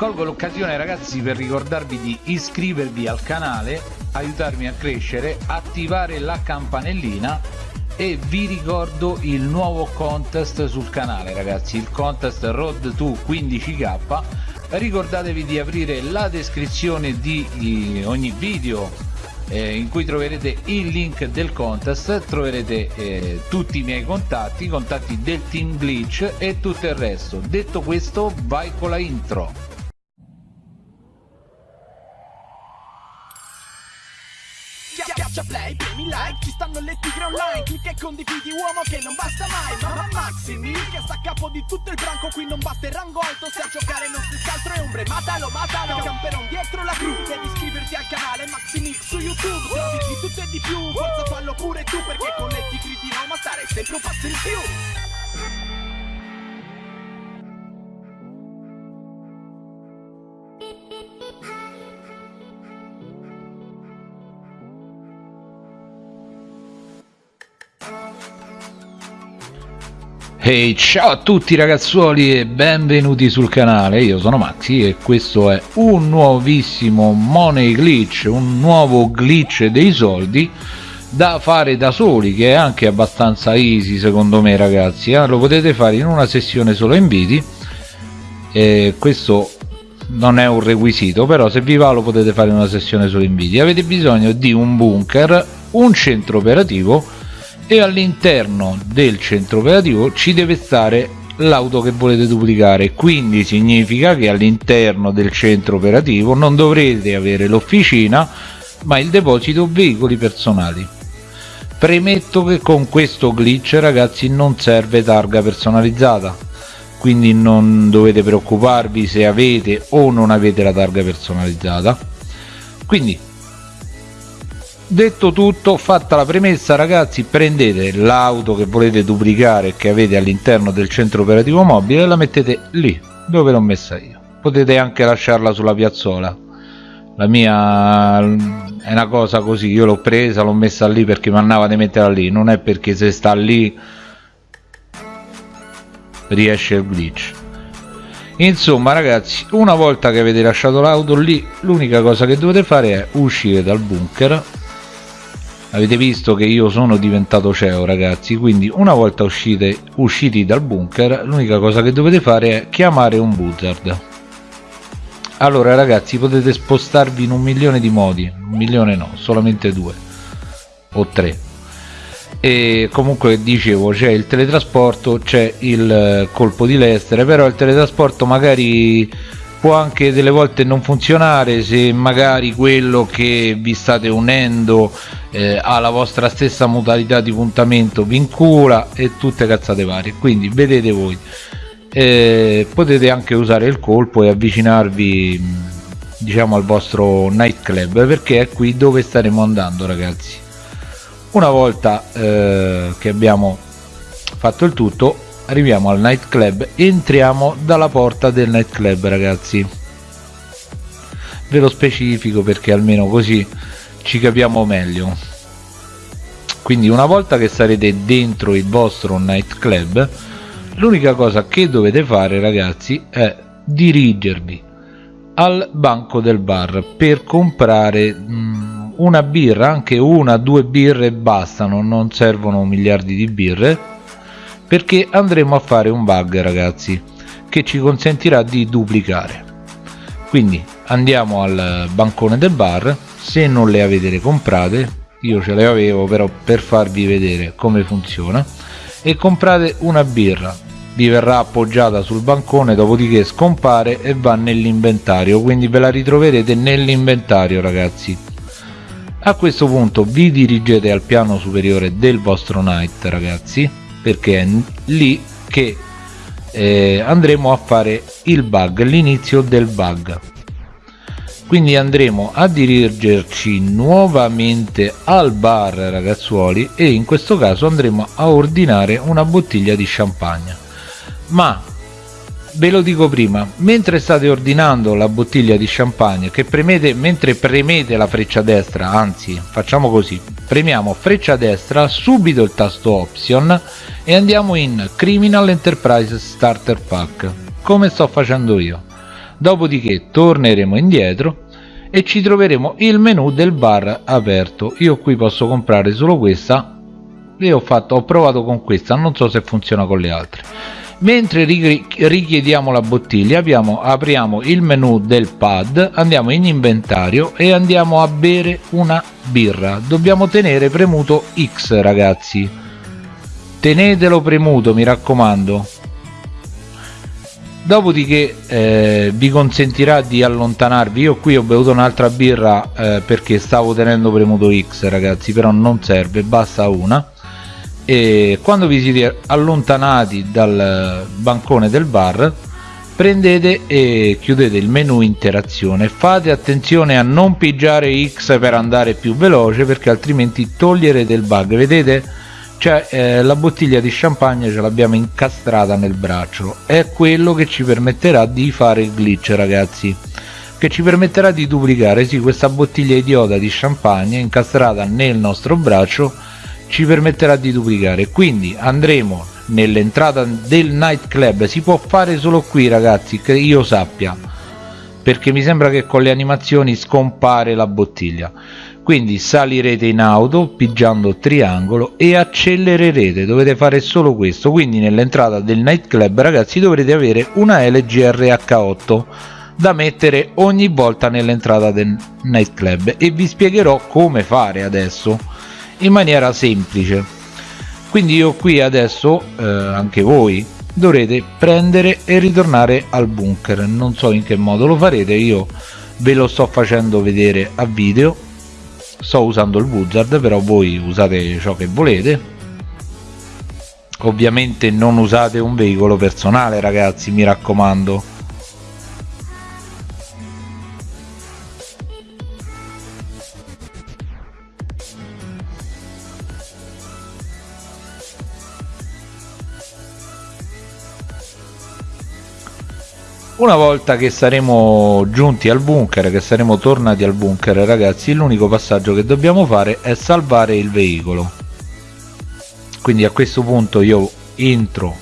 colgo l'occasione ragazzi per ricordarvi di iscrivervi al canale aiutarmi a crescere attivare la campanellina e vi ricordo il nuovo contest sul canale ragazzi il contest road to 15k ricordatevi di aprire la descrizione di ogni video eh, in cui troverete il link del contest troverete eh, tutti i miei contatti i contatti del team glitch e tutto il resto. Detto questo vai con la intro like, ci stanno le tigre online. Clicca e condividi uomo che non basta mai. Mamma Maximi, che sta a capo di tutto il branco. Qui non basta il rango alto, se a giocare non si scaltro e ombre. Matalo, matalo, camperon dietro la gru Devi iscriverti al canale Maximix su YouTube. Servizi di tutto e di più, forza fallo pure tu Perché con le tigre di Roma stare sempre un passo in più Hey ciao a tutti ragazzuoli e benvenuti sul canale, io sono Maxi e questo è un nuovissimo money glitch, un nuovo glitch dei soldi da fare da soli che è anche abbastanza easy secondo me ragazzi, eh? lo potete fare in una sessione solo inviti e questo non è un requisito però se vi va lo potete fare in una sessione solo inviti, avete bisogno di un bunker, un centro operativo e all'interno del centro operativo ci deve stare l'auto che volete duplicare. Quindi significa che all'interno del centro operativo non dovrete avere l'officina ma il deposito veicoli personali. Premetto che con questo glitch ragazzi non serve targa personalizzata. Quindi non dovete preoccuparvi se avete o non avete la targa personalizzata. Quindi detto tutto fatta la premessa ragazzi prendete l'auto che volete duplicare che avete all'interno del centro operativo mobile e la mettete lì dove l'ho messa io. Potete anche lasciarla sulla piazzola. La mia è una cosa così io l'ho presa l'ho messa lì perché mi andava di metterla lì non è perché se sta lì riesce il glitch. Insomma ragazzi una volta che avete lasciato l'auto lì l'unica cosa che dovete fare è uscire dal bunker avete visto che io sono diventato CEO ragazzi quindi una volta uscite, usciti dal bunker l'unica cosa che dovete fare è chiamare un buzzard. Allora ragazzi potete spostarvi in un milione di modi un milione no solamente due o tre. E comunque dicevo c'è il teletrasporto c'è il colpo di lestere però il teletrasporto magari può anche delle volte non funzionare se magari quello che vi state unendo eh, ha vostra stessa modalità di puntamento vincula e tutte cazzate varie. Quindi vedete voi. Eh, potete anche usare il colpo e avvicinarvi diciamo al vostro nightclub perché è qui dove staremo andando ragazzi. Una volta eh, che abbiamo fatto il tutto arriviamo al nightclub entriamo dalla porta del nightclub ragazzi. Ve lo specifico perché almeno così ci capiamo meglio. Quindi una volta che sarete dentro il vostro nightclub l'unica cosa che dovete fare ragazzi è dirigervi al banco del bar per comprare mh, mm, una birra anche una due birre bastano non servono miliardi di birre perché andremo a fare un bug ragazzi che ci consentirà di duplicare. Quindi andiamo al bancone del bar. Se non le avete comprate io ce le avevo però per farvi vedere come funziona. E comprate una birra. Vi verrà appoggiata sul bancone dopodiché scompare e va nell'inventario. Quindi ve la ritroverete nell'inventario ragazzi. A questo punto vi dirigete al piano superiore del vostro night ragazzi perché è lì che eh, andremo a fare il bug l'inizio del bug. Quindi andremo a dirigerci nuovamente al bar ragazzuoli e in questo caso andremo a ordinare una bottiglia di champagne. Ma ve lo dico prima mentre state ordinando la bottiglia di champagne che premete mentre premete la freccia destra anzi facciamo così premiamo freccia destra subito il tasto option e andiamo in criminal enterprise starter pack come sto facendo io. Dopodiché torneremo indietro e ci troveremo il menu del bar aperto. Io qui posso comprare solo questa e ho fatto ho provato con questa non so se funziona con le altre mentre richiediamo la bottiglia abbiamo, apriamo il menu del pad andiamo in inventario e andiamo a bere una birra. Dobbiamo tenere premuto X ragazzi. Tenetelo premuto mi raccomando. Dopodiché eh, vi consentirà di allontanarvi. Io qui ho bevuto un'altra birra eh, perché stavo tenendo premuto X ragazzi però non serve basta una e quando vi siete allontanati dal bancone del bar prendete e chiudete il menu interazione. Fate attenzione a non pigiare X per andare più veloce perché altrimenti toglierete il bug vedete? Cioè eh, la bottiglia di champagne ce l'abbiamo incastrata nel braccio. È quello che ci permetterà di fare il glitch ragazzi. Che ci permetterà di duplicare sì questa bottiglia idiota di champagne incastrata nel nostro braccio ci permetterà di duplicare. Quindi andremo nell'entrata del nightclub si può fare solo qui ragazzi che io sappia perché mi sembra che con le animazioni scompare la bottiglia. Quindi salirete in auto pigiando triangolo e accelererete. Dovete fare solo questo. Quindi nell'entrata del nightclub ragazzi dovrete avere una LGRH8 da mettere ogni volta nell'entrata del nightclub e vi spiegherò come fare adesso in maniera semplice. Quindi io qui adesso eh, anche voi dovrete prendere e ritornare al bunker. Non so in che modo lo farete io ve lo sto facendo vedere a video. Sto usando il wizard però voi usate ciò che volete. Ovviamente non usate un veicolo personale ragazzi mi raccomando una volta che saremo giunti al bunker che saremo tornati al bunker ragazzi l'unico passaggio che dobbiamo fare è salvare il veicolo. Quindi a questo punto io entro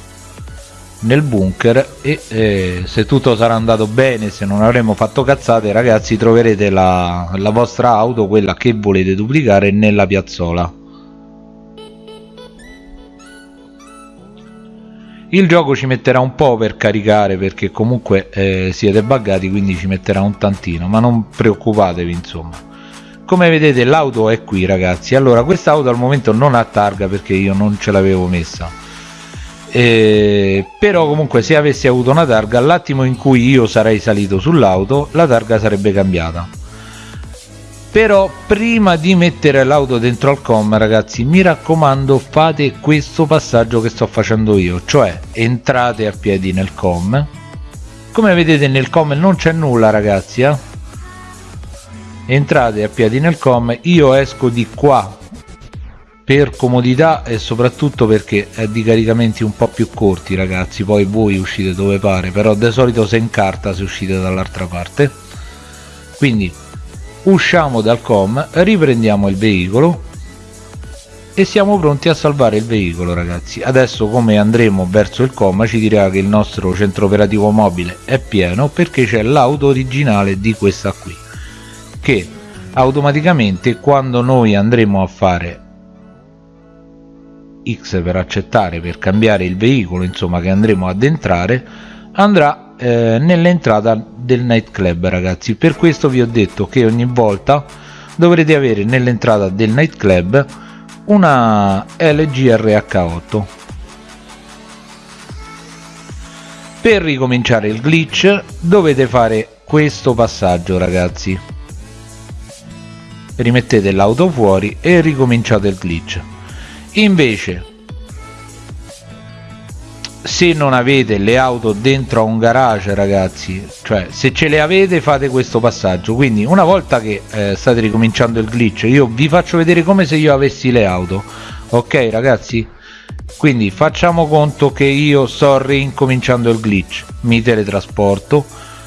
nel bunker e eh, se tutto sarà andato bene se non avremo fatto cazzate ragazzi troverete la, la vostra auto quella che volete duplicare nella piazzola il gioco ci metterà un po' per caricare perché comunque eh, siete buggati quindi ci metterà un tantino ma non preoccupatevi insomma. Come vedete l'auto è qui ragazzi. Allora questa auto al momento non ha targa perché io non ce l'avevo messa. Eh, però comunque se avessi avuto una targa all'attimo in cui io sarei salito sull'auto la targa sarebbe cambiata però prima di mettere l'auto dentro al com ragazzi mi raccomando fate questo passaggio che sto facendo io cioè entrate a piedi nel com come vedete nel com non c'è nulla ragazzi eh? entrate a piedi nel com io esco di qua per comodità e soprattutto perché è di caricamenti un po' più corti ragazzi poi voi uscite dove pare però di solito se incarta se uscite dall'altra parte quindi usciamo dal com riprendiamo il veicolo e siamo pronti a salvare il veicolo ragazzi. Adesso come andremo verso il com ci dirà che il nostro centro operativo mobile è pieno perché c'è l'auto originale di questa qui che automaticamente quando noi andremo a fare X per accettare per cambiare il veicolo insomma che andremo ad entrare andrà eh, nell'entrata del nightclub ragazzi. Per questo vi ho detto che ogni volta dovrete avere nell'entrata del nightclub una LGRH8 per ricominciare il glitch dovete fare questo passaggio ragazzi. Rimettete l'auto fuori e ricominciate il glitch. Invece se non avete le auto dentro a un garage ragazzi cioè se ce le avete fate questo passaggio. Quindi una volta che eh, state ricominciando il glitch io vi faccio vedere come se io avessi le auto ok ragazzi? Quindi facciamo conto che io sto rincominciando il glitch. Mi teletrasporto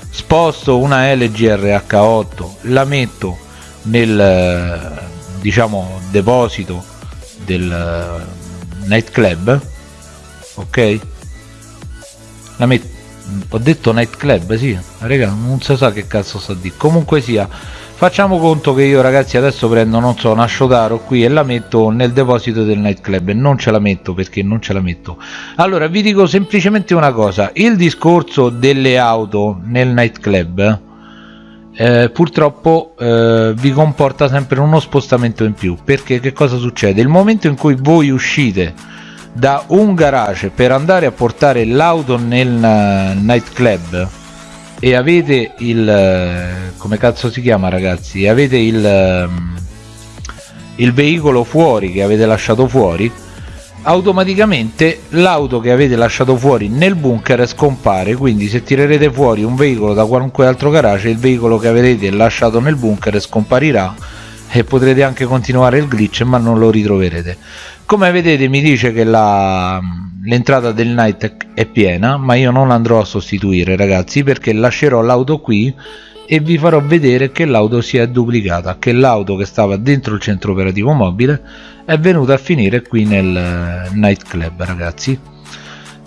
sposto una LGRH8 la metto nel diciamo deposito del eh, nightclub ok la, met ho detto nightclub sì. Raga non si sa che cazzo sta di comunque sia facciamo conto che io ragazzi adesso prendo non so una Shotaro qui e la metto nel deposito del nightclub. E non ce la metto perché non ce la metto. Allora vi dico semplicemente una cosa. Il discorso delle auto nel nightclub eh, purtroppo eh, vi comporta sempre uno spostamento in più. Perché che cosa succede? Il momento in cui voi uscite da un garage per andare a portare l'auto nel uh, nightclub. E avete il uh, come cazzo si chiama ragazzi? Avete il uh, il veicolo fuori che avete lasciato fuori? Automaticamente l'auto che avete lasciato fuori nel bunker scompare quindi se tirerete fuori un veicolo da qualunque altro garage il veicolo che avete lasciato nel bunker scomparirà e potrete anche continuare il glitch ma non lo ritroverete come vedete mi dice che l'entrata del night è piena ma io non andrò a sostituire ragazzi perché lascerò l'auto qui e vi farò vedere che l'auto si è duplicata che l'auto che stava dentro il centro operativo mobile è venuta a finire qui nel eh, nightclub ragazzi.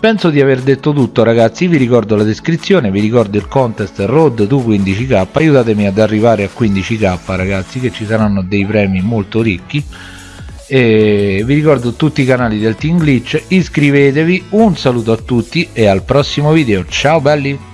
Penso di aver detto tutto ragazzi. Vi ricordo la descrizione vi ricordo il contest road to 15k aiutatemi ad arrivare a 15k ragazzi che ci saranno dei premi molto ricchi e vi ricordo tutti i canali del team glitch. Iscrivetevi. Un saluto a tutti e al prossimo video. Ciao belli